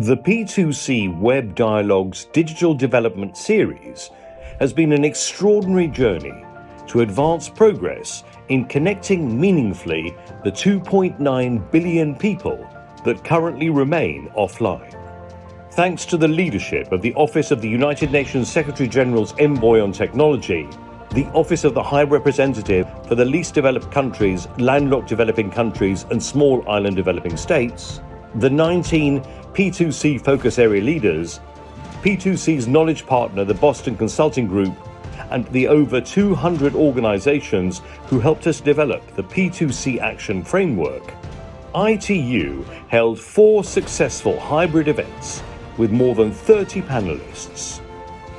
The P2C Web Dialogues Digital Development Series has been an extraordinary journey to advance progress in connecting meaningfully the 2.9 billion people that currently remain offline. Thanks to the leadership of the Office of the United Nations Secretary General's Envoy on Technology, the Office of the High Representative for the Least Developed Countries, Landlocked Developing Countries and Small Island Developing States, the 19 P2C focus area leaders, P2C's knowledge partner, the Boston Consulting Group, and the over 200 organizations who helped us develop the P2C Action Framework, ITU held four successful hybrid events with more than 30 panelists,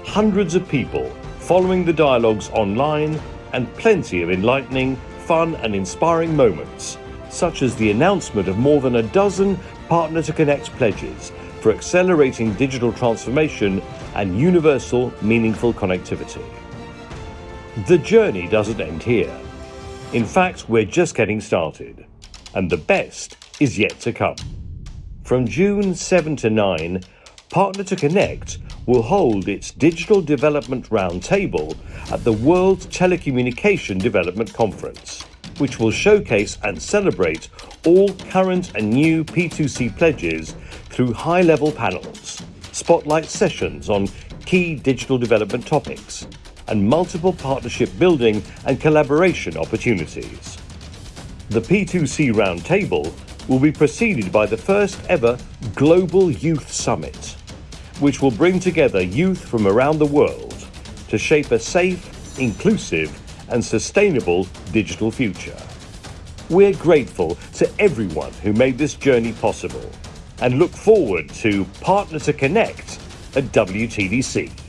hundreds of people following the dialogues online, and plenty of enlightening, fun, and inspiring moments, such as the announcement of more than a dozen Partner to Connect pledges for accelerating digital transformation and universal, meaningful connectivity. The journey doesn't end here. In fact, we're just getting started, and the best is yet to come. From June 7 to 9, Partner to Connect will hold its Digital Development Roundtable at the World Telecommunication Development Conference, which will showcase and celebrate all current and new P2C pledges through high level panels, spotlight sessions on key digital development topics, and multiple partnership building and collaboration opportunities. The P2C Roundtable will be preceded by the first ever Global Youth Summit, which will bring together youth from around the world to shape a safe, inclusive, and sustainable digital future. We're grateful to everyone who made this journey possible and look forward to Partner to Connect at WTDC.